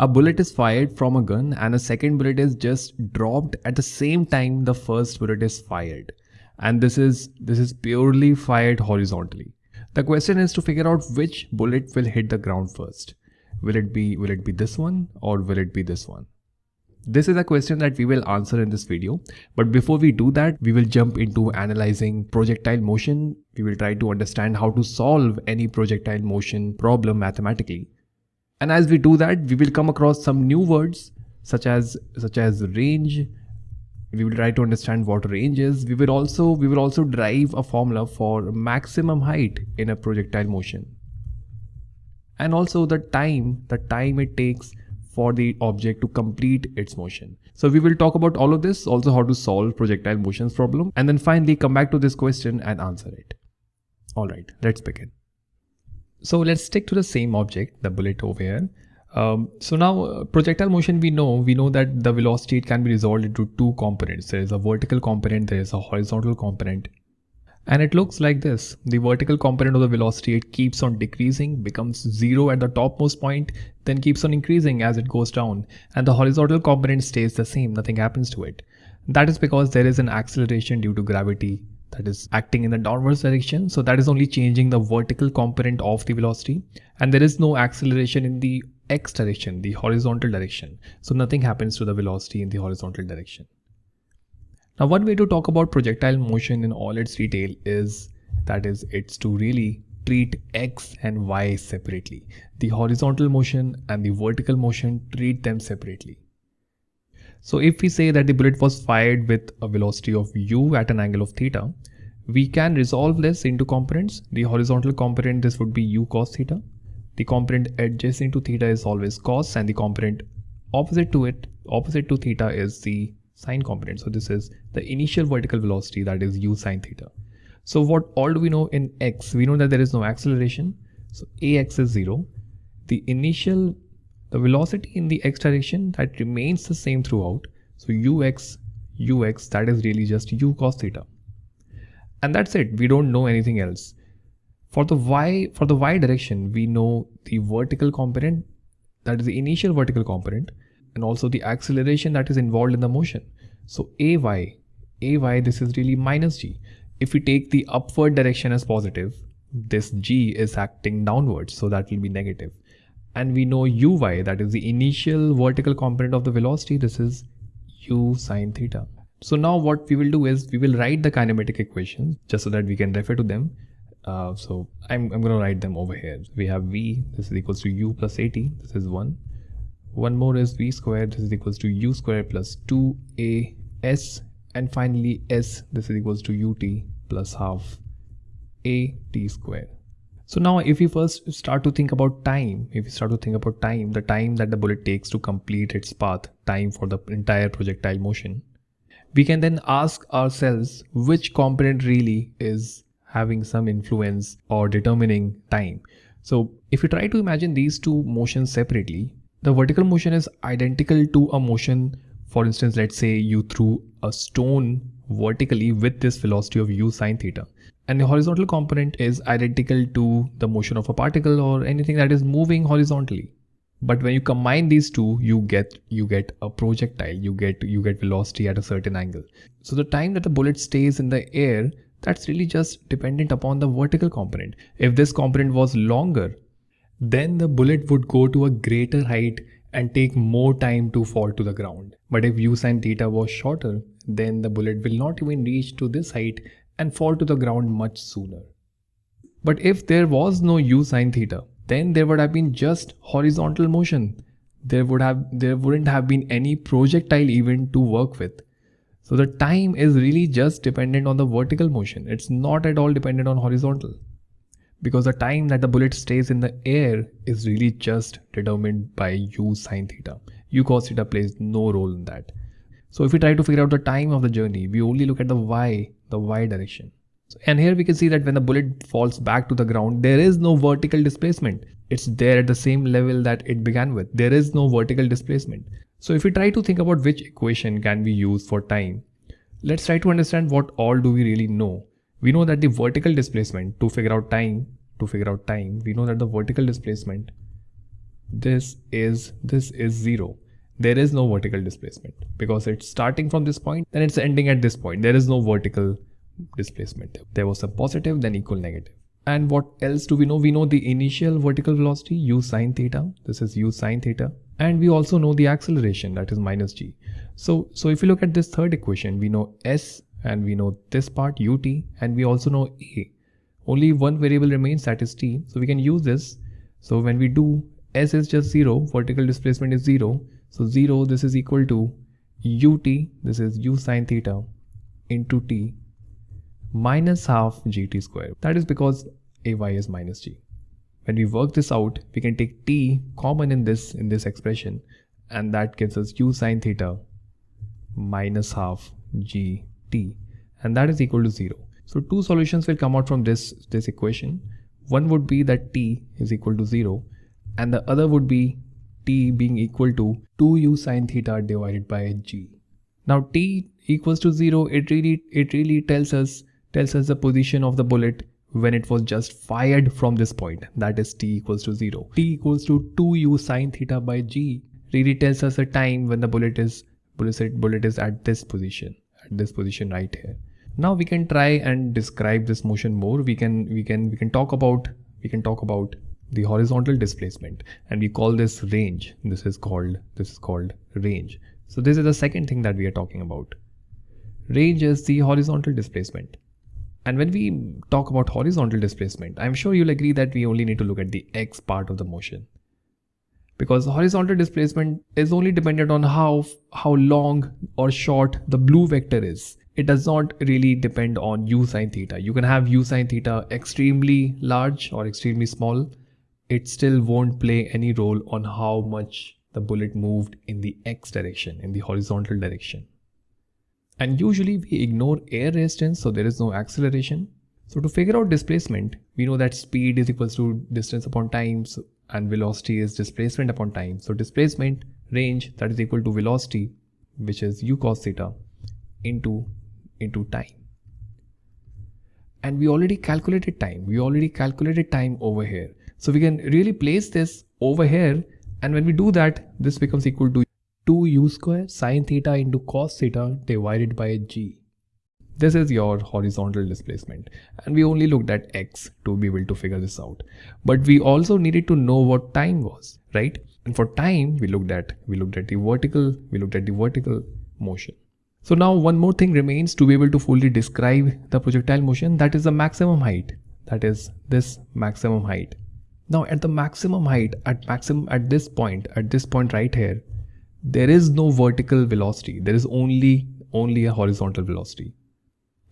A bullet is fired from a gun and a second bullet is just dropped at the same time the first bullet is fired. And this is this is purely fired horizontally. The question is to figure out which bullet will hit the ground first. Will it be will it be this one or will it be this one? This is a question that we will answer in this video. But before we do that, we will jump into analyzing projectile motion. We will try to understand how to solve any projectile motion problem mathematically. And as we do that, we will come across some new words such as such as range. We will try to understand what range is. We will also we will also derive a formula for maximum height in a projectile motion. And also the time, the time it takes for the object to complete its motion. So we will talk about all of this, also how to solve projectile motions problem, and then finally come back to this question and answer it. Alright, let's begin. So let's stick to the same object, the bullet over here. Um, so now uh, projectile motion we know, we know that the velocity it can be resolved into two components. There is a vertical component, there is a horizontal component. And it looks like this. The vertical component of the velocity, it keeps on decreasing, becomes zero at the topmost point, then keeps on increasing as it goes down. And the horizontal component stays the same, nothing happens to it. That is because there is an acceleration due to gravity that is acting in the downwards direction. So that is only changing the vertical component of the velocity and there is no acceleration in the x direction, the horizontal direction. So nothing happens to the velocity in the horizontal direction. Now one way to talk about projectile motion in all its detail is that is it's to really treat x and y separately. The horizontal motion and the vertical motion treat them separately. So if we say that the bullet was fired with a velocity of u at an angle of theta, we can resolve this into components. The horizontal component, this would be u cos theta. The component adjacent to theta is always cos and the component opposite to it, opposite to theta is the sine component. So this is the initial vertical velocity that is u sine theta. So what all do we know in x? We know that there is no acceleration. So ax is 0. The initial the velocity in the x direction that remains the same throughout. So ux, ux that is really just u cos theta. And that's it. We don't know anything else. For the y, for the y direction, we know the vertical component, that is the initial vertical component, and also the acceleration that is involved in the motion. So ay, ay this is really minus g. If we take the upward direction as positive, this g is acting downwards, so that will be negative and we know uy that is the initial vertical component of the velocity. This is u sine theta. So now what we will do is we will write the kinematic equations just so that we can refer to them. Uh, so I'm, I'm going to write them over here. We have v this is equals to u plus at this is 1 one more is v squared this is equals to u squared plus 2a s. And finally s this is equals to ut plus half a t squared so now if we first start to think about time, if we start to think about time, the time that the bullet takes to complete its path, time for the entire projectile motion, we can then ask ourselves which component really is having some influence or determining time. So if you try to imagine these two motions separately, the vertical motion is identical to a motion, for instance, let's say you threw a stone vertically with this velocity of u sine theta and the horizontal component is identical to the motion of a particle or anything that is moving horizontally. But when you combine these two you get you get a projectile. You get you get velocity at a certain angle. So the time that the bullet stays in the air that's really just dependent upon the vertical component. If this component was longer then the bullet would go to a greater height and take more time to fall to the ground. But if u sine theta was shorter then the bullet will not even reach to this height and fall to the ground much sooner. But if there was no u sine theta, then there would have been just horizontal motion. There would have there wouldn't have been any projectile even to work with. So the time is really just dependent on the vertical motion. It's not at all dependent on horizontal. Because the time that the bullet stays in the air is really just determined by u sine theta. u cos theta plays no role in that. So if we try to figure out the time of the journey, we only look at the y, the y direction. And here we can see that when the bullet falls back to the ground, there is no vertical displacement. It's there at the same level that it began with. There is no vertical displacement. So if we try to think about which equation can we use for time, let's try to understand what all do we really know. We know that the vertical displacement to figure out time, to figure out time, we know that the vertical displacement this is this is zero there is no vertical displacement. Because it's starting from this point then it's ending at this point. There is no vertical displacement. There was a positive then equal negative. And what else do we know? We know the initial vertical velocity u sine theta. This is u sine theta. And we also know the acceleration that is minus g. So so if you look at this third equation we know s and we know this part ut and we also know a. Only one variable remains that is t. So we can use this. So when we do s is just 0 vertical displacement is 0 so 0 this is equal to ut this is u sine theta into t minus half gt square. That is because ay is minus g. When we work this out we can take t common in this in this expression and that gives us u sine theta minus half gt and that is equal to 0 so two solutions will come out from this this equation. One would be that t is equal to 0 and the other would be t being equal to 2u sine theta divided by g. Now t equals to 0 it really it really tells us tells us the position of the bullet when it was just fired from this point that is t equals to 0. t equals to 2u sine theta by g really tells us a time when the bullet is bullet, bullet is at this position at this position right here. Now we can try and describe this motion more. We can we can we can talk about we can talk about the horizontal displacement and we call this range. This is called this is called range. So this is the second thing that we are talking about. Range is the horizontal displacement. And when we talk about horizontal displacement i'm sure you'll agree that we only need to look at the x part of the motion. Because horizontal displacement is only dependent on how how long or short the blue vector is. It does not really depend on u sine theta. You can have u sine theta extremely large or extremely small it still won't play any role on how much the bullet moved in the x direction, in the horizontal direction. And usually we ignore air resistance, so there is no acceleration. So to figure out displacement, we know that speed is equals to distance upon time and velocity is displacement upon time. So displacement range that is equal to velocity, which is u cos theta into, into time. And we already calculated time. We already calculated time over here. So we can really place this over here and when we do that, this becomes equal to 2u square sine theta into cos theta divided by g. This is your horizontal displacement and we only looked at x to be able to figure this out. But we also needed to know what time was, right? And for time, we looked at we looked at the vertical, we looked at the vertical motion. So now one more thing remains to be able to fully describe the projectile motion that is the maximum height. That is this maximum height. Now at the maximum height, at maximum at this point, at this point right here, there is no vertical velocity. There is only only a horizontal velocity.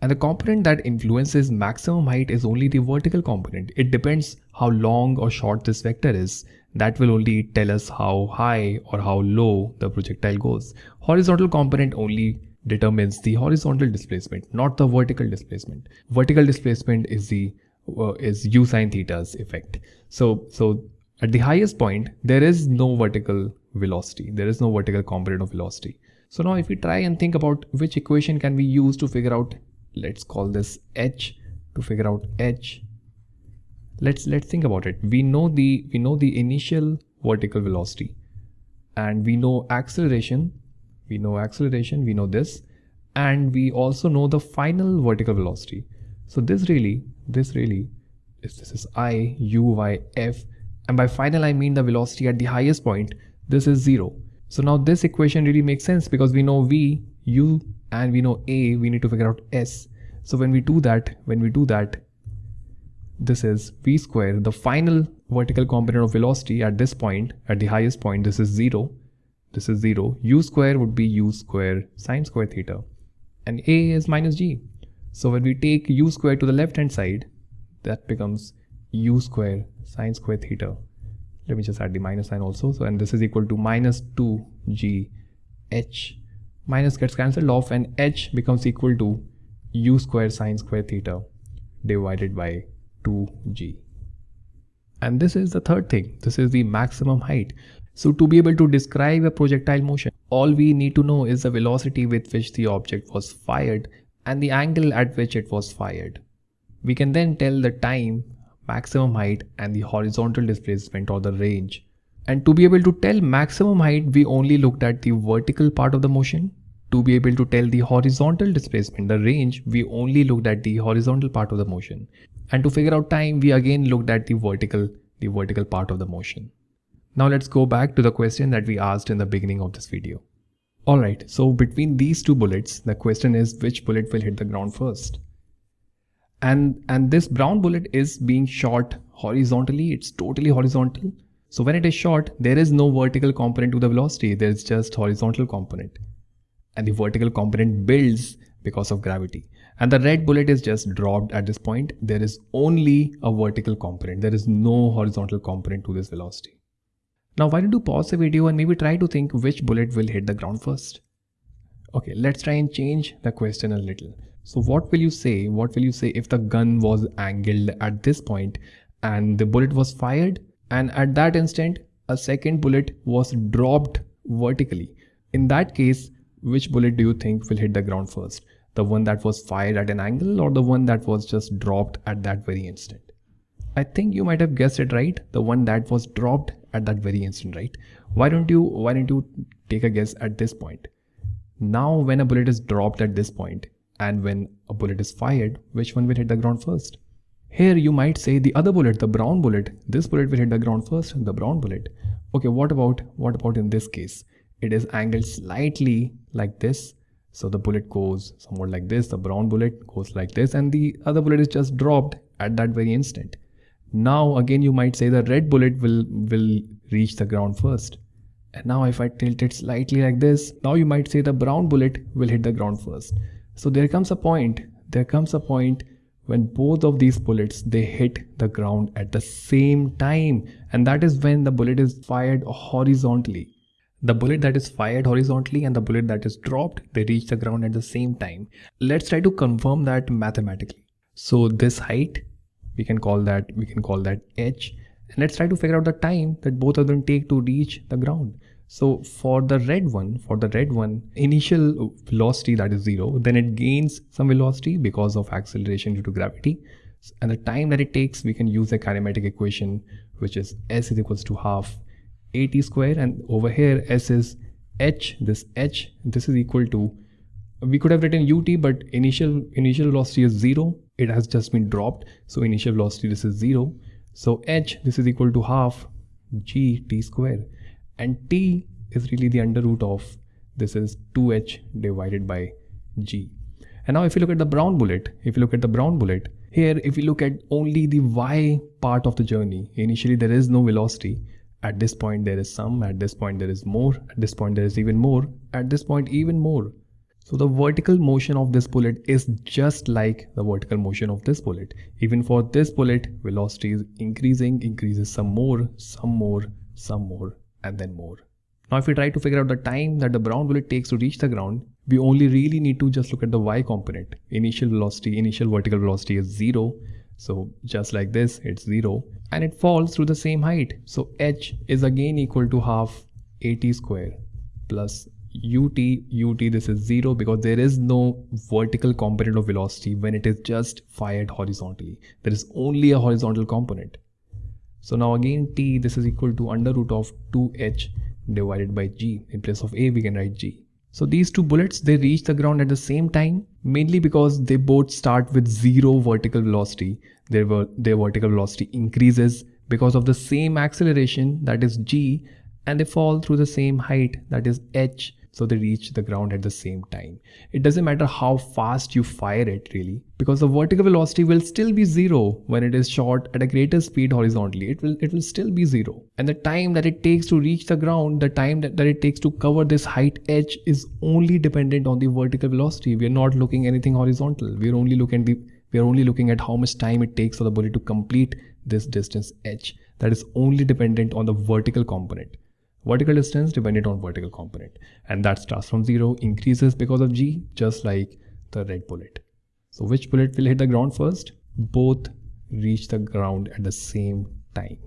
And the component that influences maximum height is only the vertical component. It depends how long or short this vector is. That will only tell us how high or how low the projectile goes. Horizontal component only determines the horizontal displacement, not the vertical displacement. Vertical displacement is the uh, is u sine theta's effect. So, so at the highest point, there is no vertical velocity. There is no vertical component of velocity. So now if we try and think about which equation can we use to figure out, let's call this h to figure out h. Let's let's think about it. We know the we know the initial vertical velocity and we know acceleration. We know acceleration, we know this, and we also know the final vertical velocity. So this really this really is this is i u y f. And by final I mean the velocity at the highest point. This is 0 so now this equation really makes sense because we know v u and we know a. We need to figure out s. So when we do that when we do that this is v square. The final vertical component of velocity at this point at the highest point this is 0 this is 0 u square would be u square sine square theta. And a is minus g so when we take u square to the left hand side, that becomes u square sine square theta. Let me just add the minus sign also. So and this is equal to minus 2g h minus gets cancelled off and h becomes equal to u square sine square theta divided by 2g. And this is the third thing. This is the maximum height. So to be able to describe a projectile motion, all we need to know is the velocity with which the object was fired and the angle at which it was fired. We can then tell the time, maximum height and the horizontal displacement or the range. And to be able to tell maximum height, we only looked at the vertical part of the motion. To be able to tell the horizontal displacement, the range, we only looked at the horizontal part of the motion. And to figure out time, we again looked at the vertical, the vertical part of the motion. Now let's go back to the question that we asked in the beginning of this video. Alright, so between these two bullets, the question is which bullet will hit the ground first? And, and this brown bullet is being shot horizontally, it's totally horizontal. So when it is shot, there is no vertical component to the velocity, there is just horizontal component. And the vertical component builds because of gravity. And the red bullet is just dropped at this point. There is only a vertical component. There is no horizontal component to this velocity. Now why don't you pause the video and maybe try to think which bullet will hit the ground first. Okay, let's try and change the question a little. So what will you say? What will you say if the gun was angled at this point and the bullet was fired and at that instant a second bullet was dropped vertically? In that case, which bullet do you think will hit the ground first? The one that was fired at an angle or the one that was just dropped at that very instant? I think you might have guessed it right, the one that was dropped at that very instant, right? Why don't you why don't you take a guess at this point? Now when a bullet is dropped at this point and when a bullet is fired, which one will hit the ground first? Here you might say the other bullet, the brown bullet, this bullet will hit the ground first, the brown bullet. Okay, what about what about in this case? It is angled slightly like this. So the bullet goes somewhat like this, the brown bullet goes like this, and the other bullet is just dropped at that very instant. Now again you might say the red bullet will, will reach the ground first. And now if I tilt it slightly like this, now you might say the brown bullet will hit the ground first. So there comes a point, there comes a point when both of these bullets they hit the ground at the same time and that is when the bullet is fired horizontally. The bullet that is fired horizontally and the bullet that is dropped they reach the ground at the same time. Let's try to confirm that mathematically. So this height we can call that we can call that h and let's try to figure out the time that both of them take to reach the ground. So for the red one for the red one initial velocity that is zero then it gains some velocity because of acceleration due to gravity. And the time that it takes we can use a kinematic equation which is s is equals to half at square. And over here s is h. This h this is equal to we could have written ut but initial initial velocity is zero. It has just been dropped. So initial velocity this is zero. So h this is equal to half g t square. And t is really the under root of this is 2h divided by g. And now if you look at the brown bullet if you look at the brown bullet here if you look at only the y part of the journey initially there is no velocity. At this point there is some. At this point there is more. At this point there is even more. At this point even more so the vertical motion of this bullet is just like the vertical motion of this bullet. Even for this bullet, velocity is increasing, increases some more, some more, some more, and then more. Now if we try to figure out the time that the brown bullet takes to reach the ground, we only really need to just look at the y component. Initial velocity, initial vertical velocity is 0. So just like this, it's 0. And it falls through the same height. So h is again equal to half at square plus ut ut this is zero because there is no vertical component of velocity when it is just fired horizontally. There is only a horizontal component. So now again t this is equal to under root of 2h divided by g. In place of a we can write g. So these two bullets they reach the ground at the same time mainly because they both start with zero vertical velocity. Their, their vertical velocity increases because of the same acceleration that is g and they fall through the same height that is h so they reach the ground at the same time. It doesn't matter how fast you fire it really because the vertical velocity will still be zero when it is shot at a greater speed horizontally. It will it will still be zero. And the time that it takes to reach the ground, the time that, that it takes to cover this height h is only dependent on the vertical velocity. We are not looking anything horizontal. We are only looking at the we are only looking at how much time it takes for the bullet to complete this distance h. That is only dependent on the vertical component vertical distance dependent on vertical component. And that starts from zero increases because of g just like the red bullet. So which bullet will hit the ground first? Both reach the ground at the same time